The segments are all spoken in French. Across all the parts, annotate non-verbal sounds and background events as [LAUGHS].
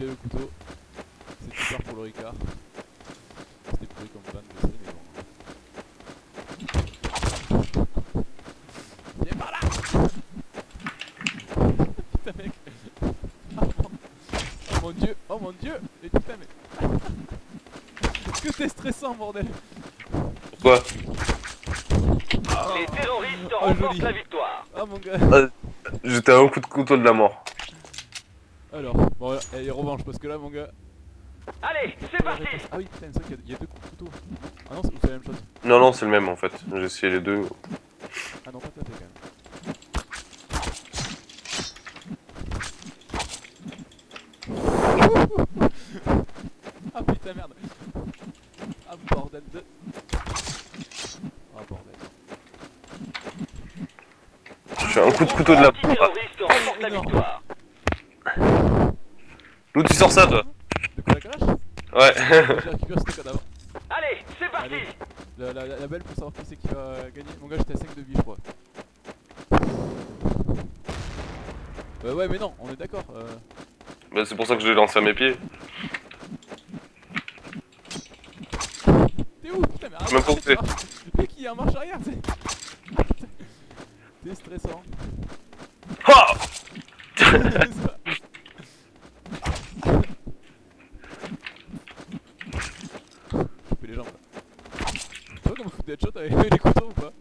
bien le couteau. C'est super pour le Ricard. C'était pourri comme plan, je sais, mais bon. Viens par là [LAUGHS] Putain mec oh mon... oh mon dieu Oh mon dieu Mais putain mais... Est-ce que t'es stressant bordel Pourquoi Les terroristes Oh, remportent la victoire. Oh mon gars J'étais à un coup de couteau de la mort. Alors, bon, allez, revanche, parce que là, mon gars. Allez, c'est parti Ah oui, putain, c'est vrai qu'il y a- il y, a deux coups de couteau. Ah non, c'est la même chose. Non, non, c'est le même en fait. J'ai essayé les deux. Ah non, pas tapé quand même. [LAUGHS] ah putain, merde. Ah bordel de. Ah bordel. Je fais un coup de couteau de la mort. terroristes remportent la énorme. victoire. D'où tu sors ça toi De quoi la calache Ouais. J'ai récupéré ce cadavre. Allez, c'est parti Allez. La, la, la belle pour savoir qui c'est qui va gagner. Mon gars, j'étais à 5 de vie, je crois. Bah ouais, mais non, on est d'accord. Euh... bah, c'est pour ça que je l'ai lancé à mes pieds. T'es où? Putain, mais arrête Même pas où t'es. Mais qui est en marche arrière, c'est. [LAUGHS] T'es stressant. Ha [LAUGHS] [LAUGHS] Couper les jambes là. Tu vois comment avec les couteaux ou pas.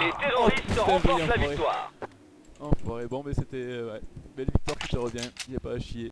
Les terroristes remportent la victoire. Enfoiré, bon mais c'était... euh, ouais. Belle victoire, tout ça revient, y a pas à chier.